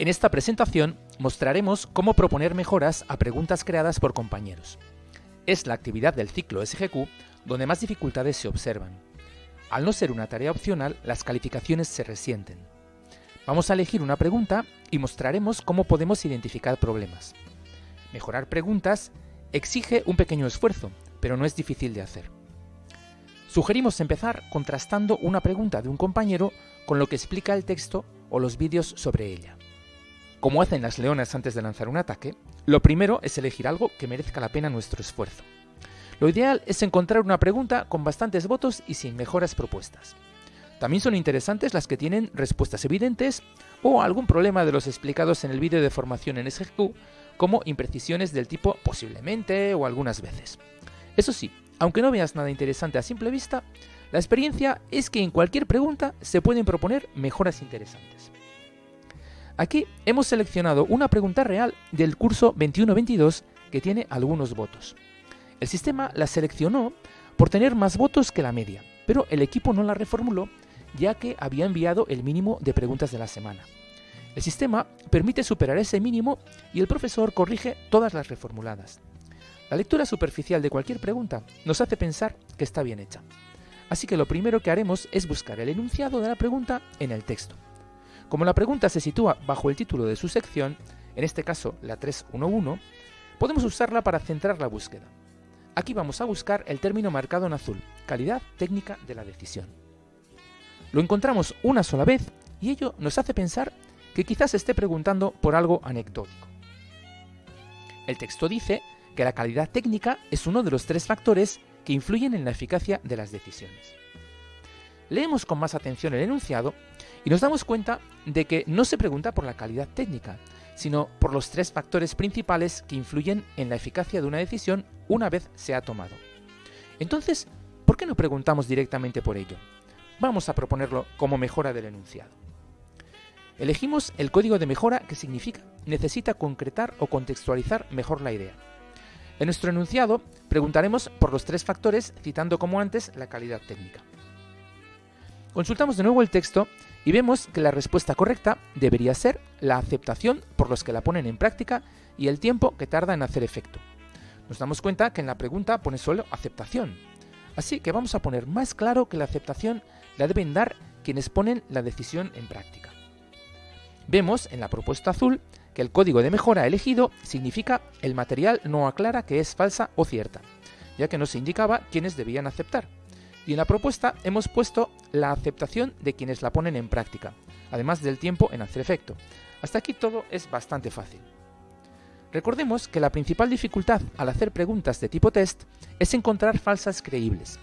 En esta presentación mostraremos cómo proponer mejoras a preguntas creadas por compañeros. Es la actividad del ciclo SGQ donde más dificultades se observan. Al no ser una tarea opcional, las calificaciones se resienten. Vamos a elegir una pregunta y mostraremos cómo podemos identificar problemas. Mejorar preguntas exige un pequeño esfuerzo, pero no es difícil de hacer. Sugerimos empezar contrastando una pregunta de un compañero con lo que explica el texto o los vídeos sobre ella. Como hacen las leonas antes de lanzar un ataque, lo primero es elegir algo que merezca la pena nuestro esfuerzo. Lo ideal es encontrar una pregunta con bastantes votos y sin mejoras propuestas. También son interesantes las que tienen respuestas evidentes o algún problema de los explicados en el vídeo de formación en SGQ, como imprecisiones del tipo posiblemente o algunas veces. Eso sí, aunque no veas nada interesante a simple vista, la experiencia es que en cualquier pregunta se pueden proponer mejoras interesantes. Aquí hemos seleccionado una pregunta real del curso 21-22 que tiene algunos votos. El sistema la seleccionó por tener más votos que la media, pero el equipo no la reformuló ya que había enviado el mínimo de preguntas de la semana. El sistema permite superar ese mínimo y el profesor corrige todas las reformuladas. La lectura superficial de cualquier pregunta nos hace pensar que está bien hecha. Así que lo primero que haremos es buscar el enunciado de la pregunta en el texto. Como la pregunta se sitúa bajo el título de su sección, en este caso la 311, podemos usarla para centrar la búsqueda. Aquí vamos a buscar el término marcado en azul, calidad técnica de la decisión. Lo encontramos una sola vez y ello nos hace pensar que quizás esté preguntando por algo anecdótico. El texto dice que la calidad técnica es uno de los tres factores que influyen en la eficacia de las decisiones. Leemos con más atención el enunciado y nos damos cuenta de que no se pregunta por la calidad técnica, sino por los tres factores principales que influyen en la eficacia de una decisión una vez se ha tomado. Entonces, ¿por qué no preguntamos directamente por ello? Vamos a proponerlo como mejora del enunciado. Elegimos el código de mejora que significa necesita concretar o contextualizar mejor la idea. En nuestro enunciado preguntaremos por los tres factores citando como antes la calidad técnica. Consultamos de nuevo el texto y vemos que la respuesta correcta debería ser la aceptación por los que la ponen en práctica y el tiempo que tarda en hacer efecto. Nos damos cuenta que en la pregunta pone solo aceptación, así que vamos a poner más claro que la aceptación la deben dar quienes ponen la decisión en práctica. Vemos en la propuesta azul que el código de mejora elegido significa el material no aclara que es falsa o cierta, ya que no se indicaba quiénes debían aceptar. Y en la propuesta hemos puesto la aceptación de quienes la ponen en práctica, además del tiempo en hacer efecto. Hasta aquí todo es bastante fácil. Recordemos que la principal dificultad al hacer preguntas de tipo test es encontrar falsas creíbles.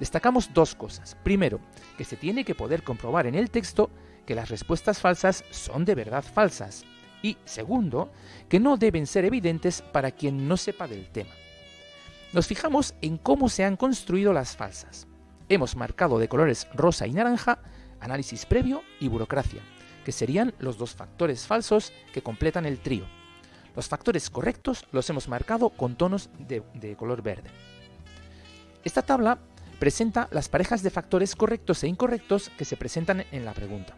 Destacamos dos cosas. Primero, que se tiene que poder comprobar en el texto que las respuestas falsas son de verdad falsas. Y segundo, que no deben ser evidentes para quien no sepa del tema. Nos fijamos en cómo se han construido las falsas. Hemos marcado de colores rosa y naranja análisis previo y burocracia, que serían los dos factores falsos que completan el trío. Los factores correctos los hemos marcado con tonos de, color verde. Esta tabla presenta las parejas de factores correctos e incorrectos que se presentan en la pregunta.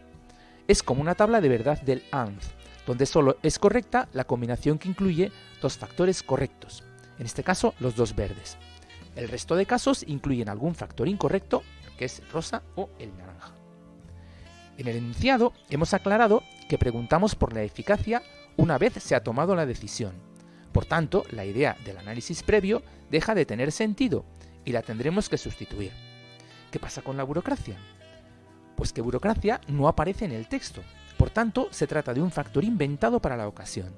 Es como una tabla de verdad del AND, donde solo es correcta la combinación que incluye dos factores correctos, en este caso los dos verdes. El resto de casos incluyen algún factor incorrecto, que es rosa o el naranja. En el enunciado hemos aclarado que preguntamos por la eficacia una vez se ha tomado la decisión. Por tanto, la idea del análisis previo deja de tener sentido y la tendremos que sustituir. ¿Qué pasa con la burocracia? Pues que burocracia no aparece en el texto, por tanto se trata de un factor inventado para la ocasión.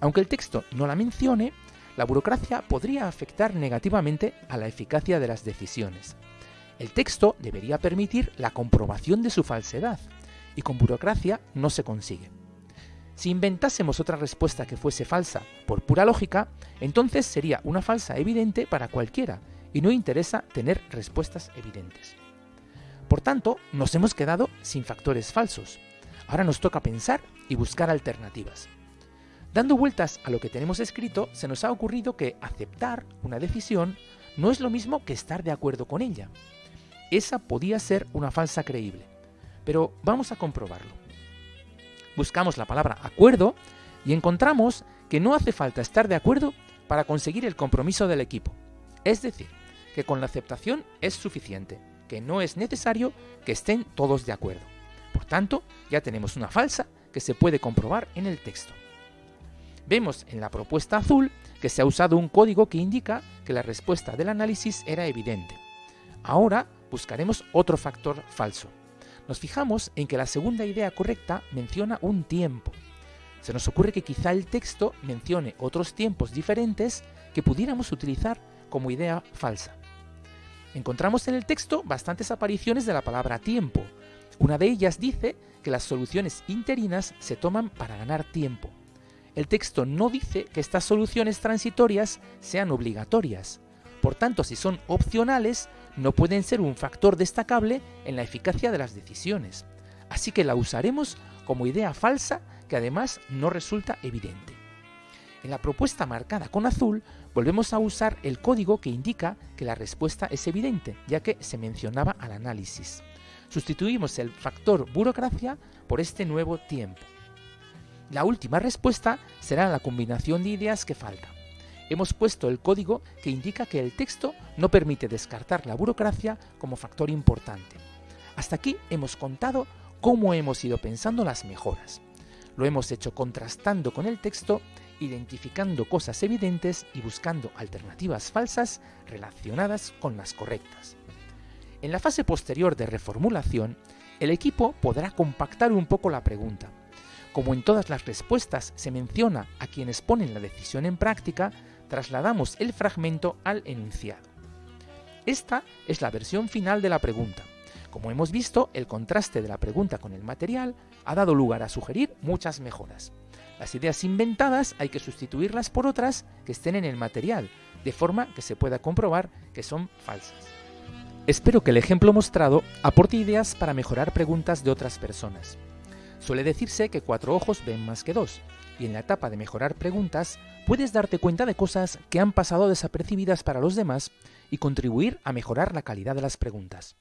Aunque el texto no la mencione, la burocracia podría afectar negativamente a la eficacia de las decisiones. El texto debería permitir la comprobación de su falsedad, y con burocracia no se consigue. Si inventásemos otra respuesta que fuese falsa por pura lógica, entonces sería una falsa evidente para cualquiera, y no interesa tener respuestas evidentes. Por tanto, nos hemos quedado sin factores falsos. Ahora nos toca pensar y buscar alternativas. Dando vueltas a lo que tenemos escrito, se nos ha ocurrido que aceptar una decisión no es lo mismo que estar de acuerdo con ella. Esa podía ser una falsa creíble, pero vamos a comprobarlo. buscamos la palabra acuerdo y encontramos que no hace falta estar de acuerdo para conseguir el compromiso del equipo. Es decir, que con la aceptación es suficiente, que no es necesario que estén todos de acuerdo. Por tanto, ya tenemos una falsa que se puede comprobar en el texto. Vemos en la propuesta azul que se ha usado un código que indica que la respuesta del análisis era evidente. Ahora buscaremos otro factor falso. Nos fijamos en que la segunda idea correcta menciona un tiempo. Se nos ocurre que quizá el texto mencione otros tiempos diferentes que pudiéramos utilizar como idea falsa. Encontramos en el texto bastantes apariciones de la palabra tiempo. Una de ellas dice que las soluciones interinas se toman para ganar tiempo. El texto no dice que estas soluciones transitorias sean obligatorias. Por tanto, si son opcionales, no pueden ser un factor destacable en la eficacia de las decisiones. Así que la usaremos como idea falsa que además no resulta evidente. En la propuesta marcada con azul volvemos a usar el código que indica que la respuesta es evidente, ya que se mencionaba al análisis. Sustituimos el factor burocracia por este nuevo tiempo. La última respuesta será la combinación de ideas que falta. Hemos puesto el código que indica que el texto no permite descartar la burocracia como factor importante. Hasta aquí hemos contado cómo hemos ido pensando las mejoras. Lo hemos hecho contrastando con el texto, identificando cosas evidentes y buscando alternativas falsas relacionadas con las correctas. En la fase posterior de reformulación, el equipo podrá compactar un poco la pregunta. Como en todas las respuestas se menciona a quienes ponen la decisión en práctica, trasladamos el fragmento al enunciado. Esta es la versión final de la pregunta. Como hemos visto, el contraste de la pregunta con el material ha dado lugar a sugerir muchas mejoras. Las ideas inventadas hay que sustituirlas por otras que estén en el material, de forma que se pueda comprobar que son falsas. Espero que el ejemplo mostrado aporte ideas para mejorar preguntas de otras personas. Suele decirse que cuatro ojos ven más que dos, y en la etapa de mejorar preguntas puedes darte cuenta de cosas que han pasado desapercibidas para los demás y contribuir a mejorar la calidad de las preguntas.